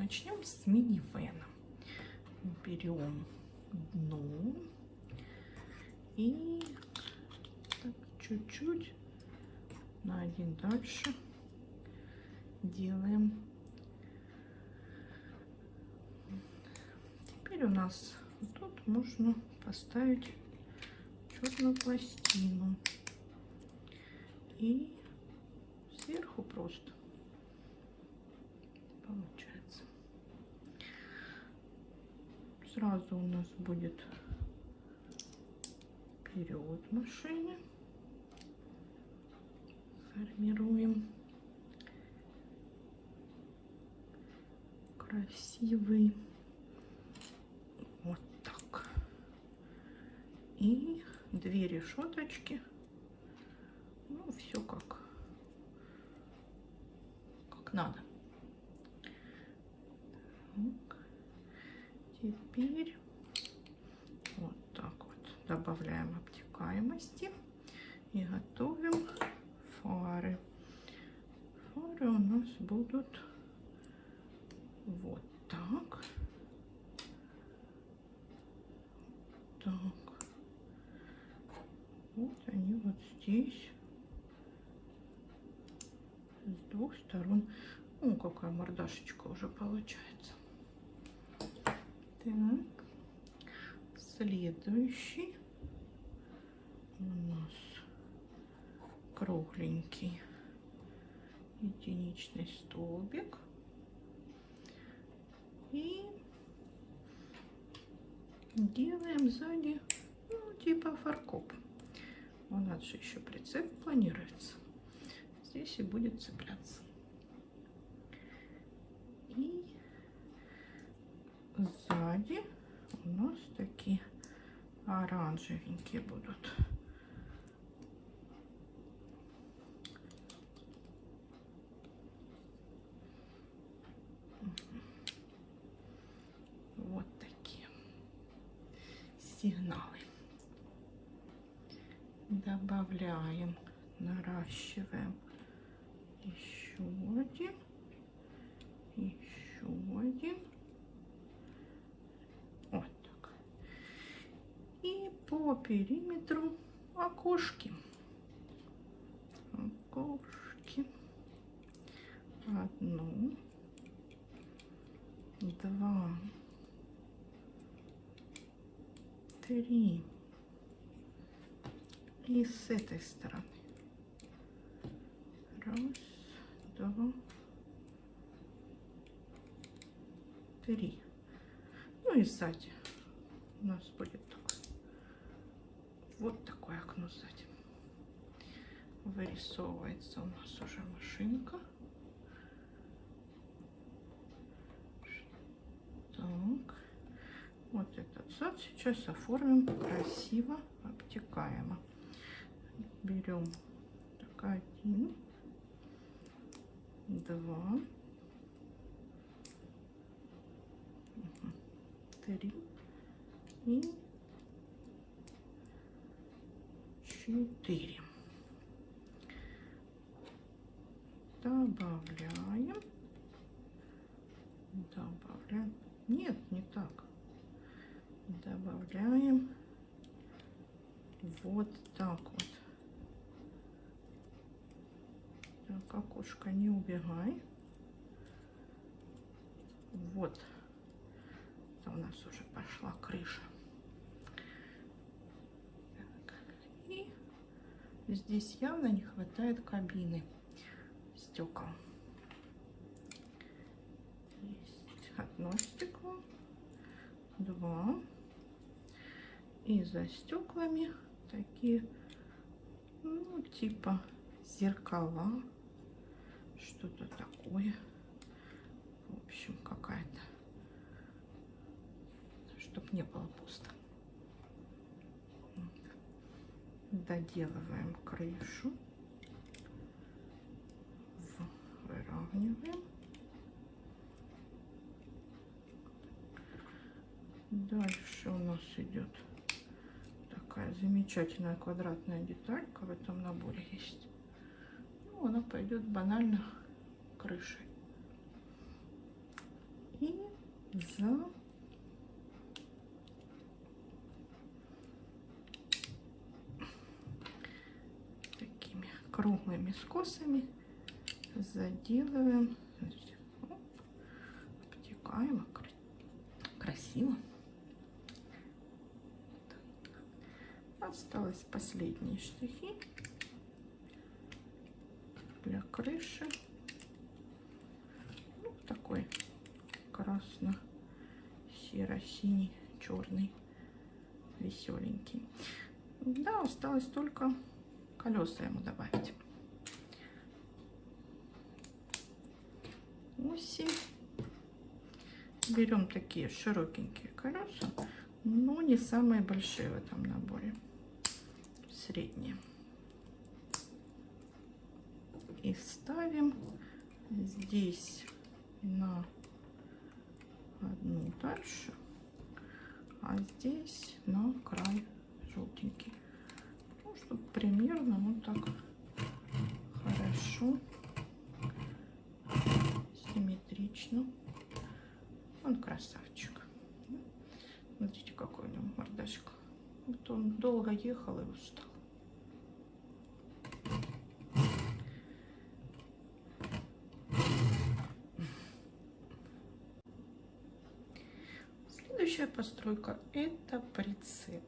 начнем с минивэна. Берем дно и чуть-чуть на один дальше делаем. Теперь у нас тут можно поставить черную пластину и сверху просто получается. Сразу у нас будет вперед машины. Формируем красивый вот так. И две решеточки. Ну, все как, как надо. Так. Теперь вот так вот добавляем обтекаемости и готовим фары. Фары у нас будут вот так. Так. Вот они вот здесь. С двух сторон. Ну, какая мордашечка уже получается. Так. Следующий у нас кругленький единичный столбик. И делаем сзади, ну, типа фаркоп. У нас же еще прицеп планируется. Здесь и будет цепляться. И сзади у нас такие оранжевенькие будут. Вот такие сигналы. Добавляем, наращиваем еще один, еще один. Вот так. И по периметру окошки. Окошки. Одну, два, три. И с этой стороны. Раз, два, три. Ну и сзади у нас будет. Вот такое окно сзади. Вырисовывается у нас уже машинка. Так. Вот этот зад сейчас оформим красиво, обтекаемо. Берем так, один, два, три и четыре. Добавляем. Добавляем. Нет, не так. Добавляем вот так вот. Так, окошко не убегай. Вот. Это у нас уже пошла крыша. Так. И здесь явно не хватает кабины стекол. Есть одно стекло, два. И за стеклами такие, ну, типа зеркала, что-то такое. В общем, какая-то, чтобы не было пусто. Доделываем крышу, выравниваем. Дальше у нас идет такая замечательная квадратная деталька в этом наборе есть. Ну, она пойдет банально крышей. за такими круглыми скосами заделываем. Оп, обтекаемо, красиво. Осталось последние штрихи для крыши. Ну, такой красно-серо-синий, черный, веселенький. Да, осталось только колеса ему добавить. Оси. Берем такие широкенькие колеса, но не самые большие в этом наборе. Средние. И ставим здесь на одну дальше, а здесь на край желтенький. Ну, чтобы примерно вот так хорошо, симметрично. Он красавчик. Смотрите, какой у него мордашка. Вот он долго ехал и устал. Следующая постройка это прицеп.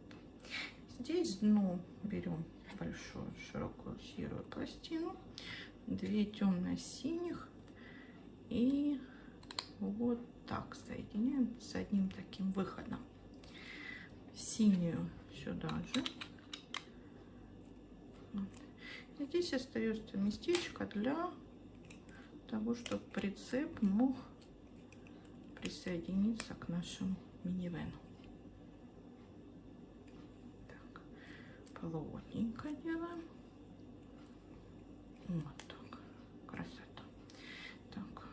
Здесь дно берем большую широкую серую пластину, две темно-синих и вот так соединяем с одним таким выходом. Синюю сюда же. Вот. Здесь остается местечко для того, чтобы прицеп мог присоединиться к нашему минивену. Так, плотненько делаем. Вот так. Красота. Так,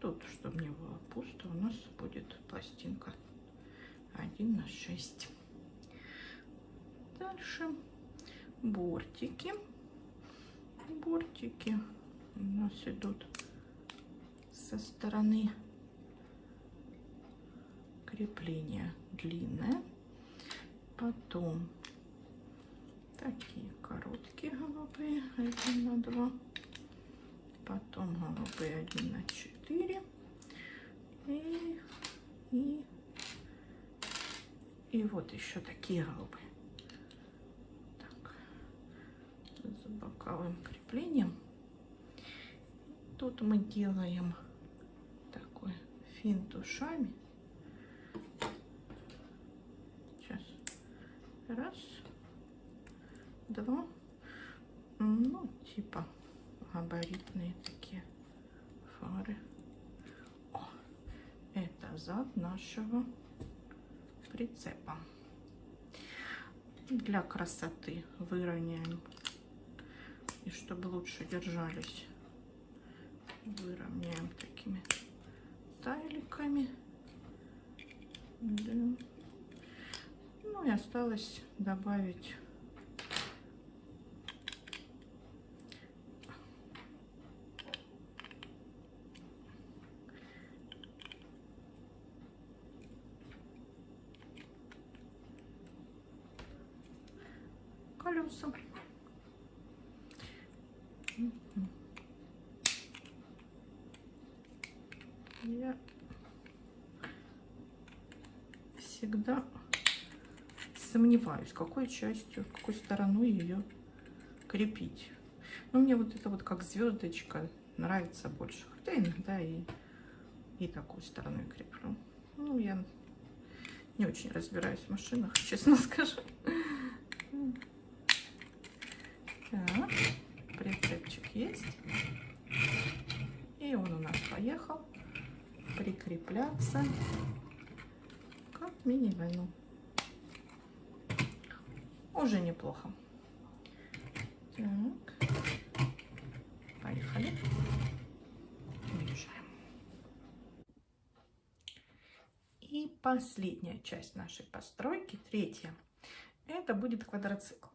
тут, чтобы не было пусто, у нас будет пластинка 1 на 6. Дальше бортики. Бортики у нас идут со стороны крепление длинное. Потом такие короткие голубые, один на два. Потом голубые один на четыре. И, и, и вот еще такие голубые. Так, с боковым креплением. Тут мы делаем такой финт ушами. Раз, два, ну, типа габаритные такие фары. О, это зад нашего прицепа. Для красоты выровняем. И чтобы лучше держались, выровняем такими тайликами. Да. Ну и осталось добавить колеса. Я всегда сомневаюсь, какой частью, какой стороной ее крепить. Но мне вот это вот как звездочка нравится больше. Хотя иногда и, и такой стороной креплю. Ну, я не очень разбираюсь в машинах, честно скажу. Так, прицепчик есть. И он у нас поехал прикрепляться как мини-войну уже неплохо. Так, поехали. Мешаем. И последняя часть нашей постройки, третья, это будет квадроцикл.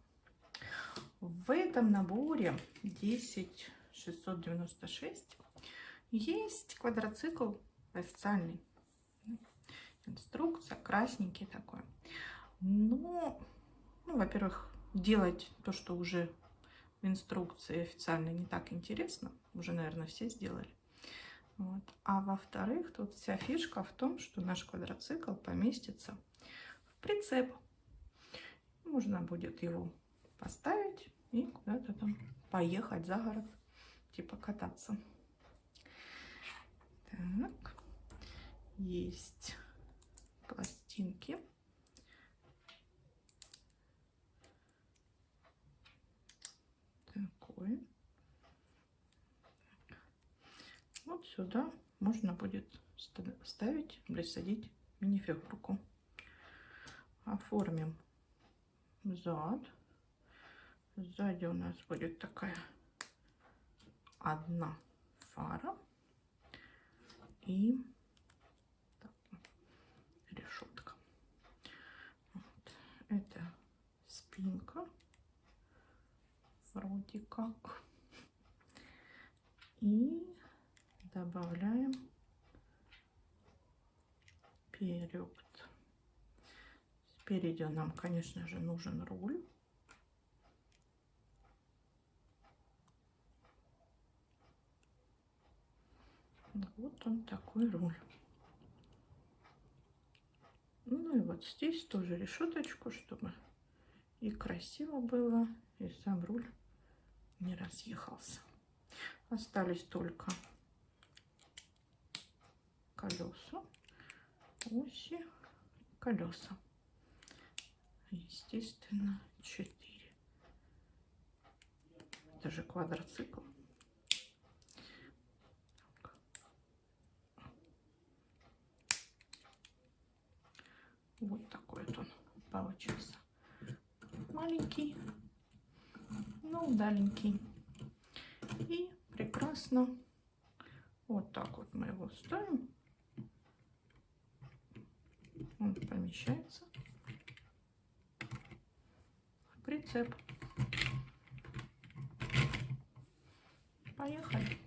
В этом наборе 10696 есть квадроцикл официальный. инструкция, красненький такой. Но, ну, во-первых, делать то, что уже в инструкции официально не так интересно. Уже, наверное, все сделали. Вот. А во-вторых, тут вся фишка в том, что наш квадроцикл поместится в прицеп. Можно будет его поставить и куда-то там поехать за город, типа кататься. Так, есть пластинки. Такой. Вот сюда можно будет ставить, присадить мини-фигурку. Оформим зад. Сзади у нас будет такая одна фара и так, решетка. Вот. Это спинка вроде как. И добавляем вперед. Спереди нам, конечно же, нужен руль. Вот он такой руль. Ну и вот здесь тоже решеточку, чтобы и красиво было, и сам руль не разъехался. Остались только колеса, оси, колеса. Естественно, 4. Это же квадроцикл. Вот такой вот он получился. Маленький, но удаленький. И прекрасно. Вот так вот мы его ставим. Он помещается прицеп. Поехали.